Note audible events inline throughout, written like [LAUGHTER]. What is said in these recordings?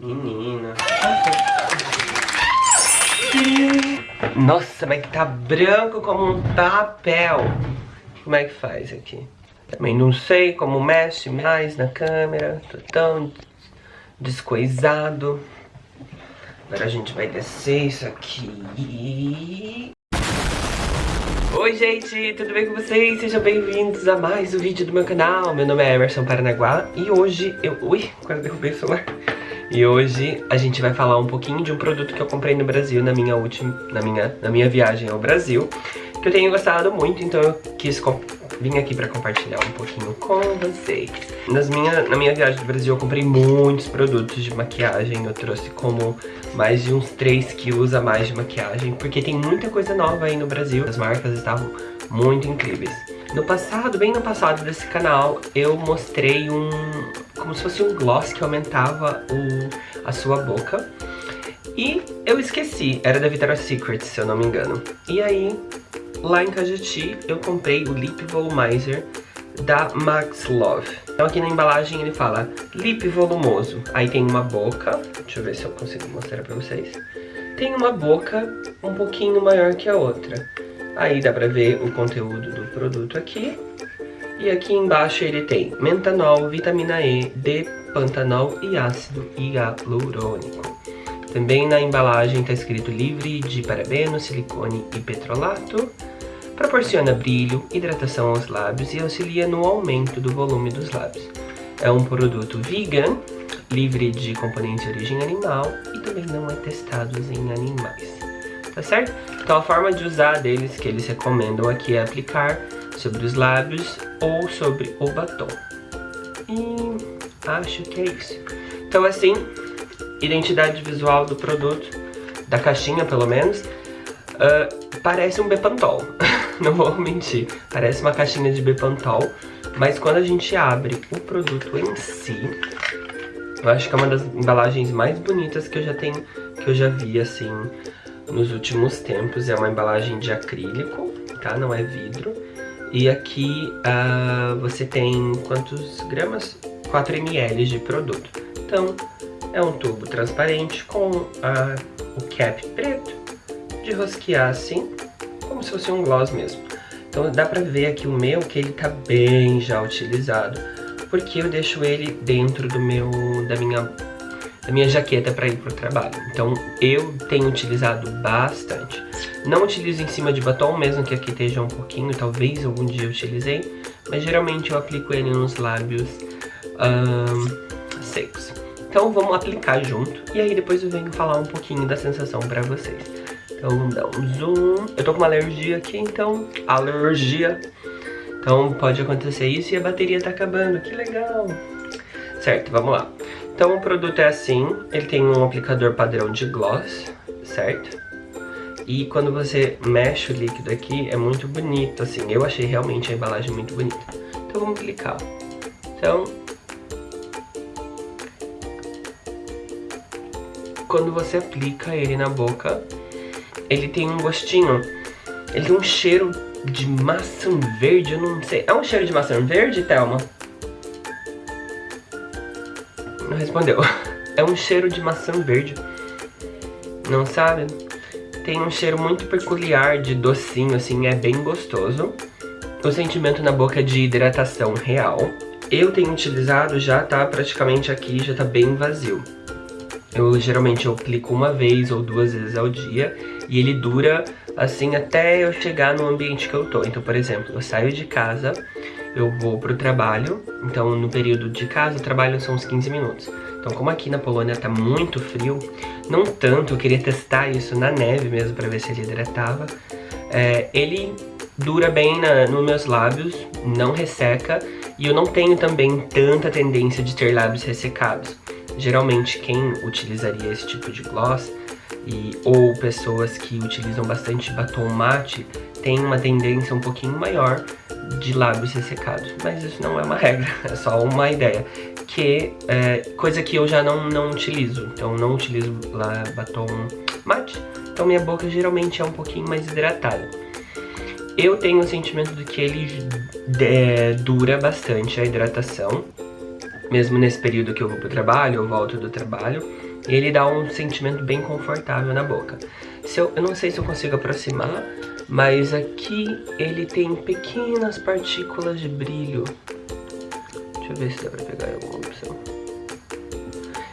Menina. Nossa, mas que tá branco como um papel. Como é que faz aqui? Também não sei como mexe mais na câmera. Tô tão descoisado. Agora a gente vai descer isso aqui. Oi gente, tudo bem com vocês? Sejam bem-vindos a mais um vídeo do meu canal Meu nome é Emerson Paranaguá E hoje eu... Ui, quase derrubei o celular E hoje a gente vai falar um pouquinho de um produto que eu comprei no Brasil Na minha última... Na minha, na minha viagem ao Brasil Que eu tenho gostado muito, então eu quis vim aqui pra compartilhar um pouquinho com vocês. Nas minha, na minha viagem do Brasil eu comprei muitos produtos de maquiagem, eu trouxe como mais de uns 3 quilos a mais de maquiagem, porque tem muita coisa nova aí no Brasil, as marcas estavam muito incríveis. No passado, bem no passado desse canal, eu mostrei um, como se fosse um gloss que aumentava o, a sua boca. E eu esqueci, era da Victoria's Secret, se eu não me engano. E aí, lá em Cajati eu comprei o Lip Volumizer da Max Love. Então aqui na embalagem ele fala Lip Volumoso. Aí tem uma boca, deixa eu ver se eu consigo mostrar pra vocês. Tem uma boca um pouquinho maior que a outra. Aí dá pra ver o conteúdo do produto aqui. E aqui embaixo ele tem mentanol, vitamina E, D-pantanol e ácido hialurônico. Também na embalagem está escrito livre de parabeno, silicone e petrolato. Proporciona brilho, hidratação aos lábios e auxilia no aumento do volume dos lábios. É um produto vegan, livre de componentes de origem animal e também não é testado em animais. Tá certo? Então a forma de usar deles que eles recomendam aqui é aplicar sobre os lábios ou sobre o batom. E acho que é isso. Então assim, identidade visual do produto, da caixinha pelo menos, uh, parece um Bepantol. [LAUGHS] não vou mentir. Parece uma caixinha de Bepantol, mas quando a gente abre o produto em si, eu acho que é uma das embalagens mais bonitas que eu já tenho, que eu já vi, assim, nos últimos tempos. É uma embalagem de acrílico, tá? Não é vidro. E aqui uh, você tem quantos gramas? 4 ml de produto. Então, é um tubo transparente com uh, o cap preto, de rosquear assim, como se fosse um gloss mesmo. Então dá pra ver aqui o meu que ele tá bem já utilizado, porque eu deixo ele dentro do meu, da minha, da minha jaqueta pra ir pro trabalho. Então eu tenho utilizado bastante. Não utilizo em cima de batom, mesmo que aqui esteja um pouquinho, talvez algum dia eu utilizei, mas geralmente eu aplico ele nos lábios um, secos. Então vamos aplicar junto, e aí depois eu venho falar um pouquinho da sensação pra vocês. Então vamos dar um zoom. Eu tô com uma alergia aqui, então alergia. Então pode acontecer isso e a bateria tá acabando, que legal. Certo, vamos lá. Então o produto é assim, ele tem um aplicador padrão de gloss, certo? E quando você mexe o líquido aqui, é muito bonito, assim. Eu achei realmente a embalagem muito bonita. Então vamos clicar. Então... Quando você aplica ele na boca, ele tem um gostinho, ele tem um cheiro de maçã verde, eu não sei. É um cheiro de maçã verde, Thelma? Não respondeu. [LAUGHS] É um cheiro de maçã verde. Não sabe? Tem um cheiro muito peculiar de docinho, assim, é bem gostoso. O sentimento na boca é de hidratação real. Eu tenho utilizado, já tá praticamente aqui, já tá bem vazio. Eu geralmente eu aplico uma vez ou duas vezes ao dia e ele dura assim até eu chegar no ambiente que eu tô. Então, por exemplo, eu saio de casa, eu vou pro trabalho, então no período de casa o trabalho são uns 15 minutos. Então, como aqui na Polônia tá muito frio, não tanto, eu queria testar isso na neve mesmo pra ver se ele hidratava. É, ele dura bem na, nos meus lábios, não resseca, e eu não tenho também tanta tendência de ter lábios ressecados. Geralmente quem utilizaria esse tipo de gloss e, ou pessoas que utilizam bastante batom mate tem uma tendência um pouquinho maior de lábios ressecados. Mas isso não é uma [LAUGHS] regra, é só uma ideia. Que é coisa que eu já não, não utilizo. Então não utilizo lá batom mate. Então minha boca geralmente é um pouquinho mais hidratada. Eu tenho o sentimento de que ele é, dura bastante a hidratação. mesmo nesse período que eu vou pro trabalho, eu volto do trabalho, ele dá um sentimento bem confortável na boca. Se eu, eu não sei se eu consigo aproximar, mas aqui ele tem pequenas partículas de brilho. Deixa eu ver se dá pra pegar alguma opção.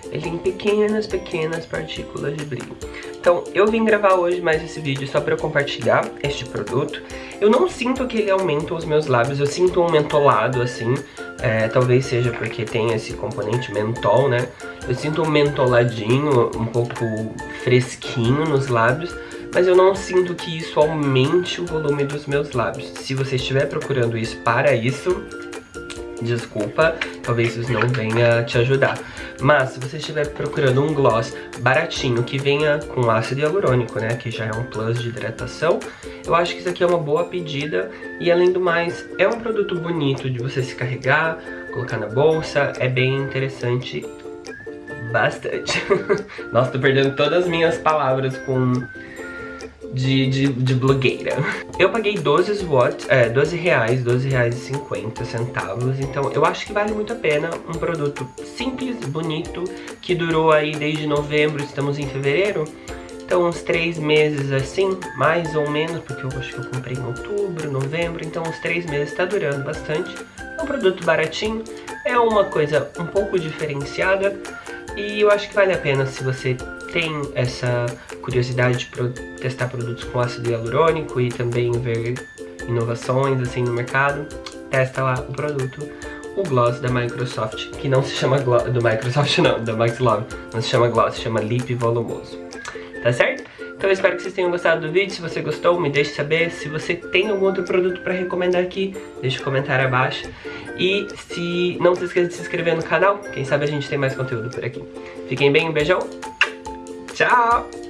Ele tem pequenas, pequenas partículas de brilho. Então, eu vim gravar hoje mais esse vídeo só pra compartilhar este produto. Eu não sinto que ele aumenta os meus lábios, eu sinto um mentolado assim, é, talvez seja porque tem esse componente mentol, né? Eu sinto um mentoladinho, um pouco fresquinho nos lábios, mas eu não sinto que isso aumente o volume dos meus lábios. Se você estiver procurando isso para isso, desculpa, talvez isso não venha te ajudar. Mas se você estiver procurando um gloss baratinho que venha com ácido hialurônico, né, que já é um plus de hidratação, eu acho que isso aqui é uma boa pedida e além do mais, é um produto bonito de você se carregar, colocar na bolsa, é bem interessante bastante. [LAUGHS] Nossa, tô perdendo todas as minhas palavras com de, de, de blogueira. Eu paguei 12 watts, é, 12 reais, 12 reais e 50 centavos, então eu acho que vale muito a pena. Um produto simples, bonito, que durou aí desde novembro, estamos em fevereiro. Então uns três meses assim, mais ou menos, porque eu acho que eu comprei em outubro, novembro, então uns três meses está durando bastante. É um produto baratinho, é uma coisa um pouco diferenciada e eu acho que vale a pena se você tem essa curiosidade de testar produtos com ácido hialurônico e também ver inovações assim no mercado, testa lá o produto, o gloss da Microsoft, que não se chama gloss, do Microsoft [LAUGHS] não, da Max Love, não se chama gloss, se chama Lip Volumoso, tá certo? Então eu espero que vocês tenham gostado do vídeo, se você gostou me deixe saber, se você tem algum outro produto para recomendar aqui, deixe um comentário abaixo. E se não se esqueça de se inscrever no canal, quem sabe a gente tem mais conteúdo por aqui. Fiquem bem, um beijão, tchau!